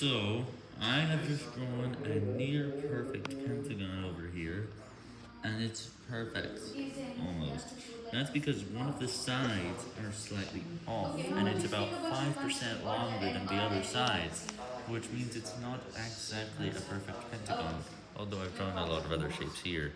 So, I have just drawn a near perfect pentagon over here, and it's perfect, almost. That's because one of the sides are slightly off, and it's about 5% longer than the other sides, which means it's not exactly a perfect pentagon, although I've drawn a lot of other shapes here.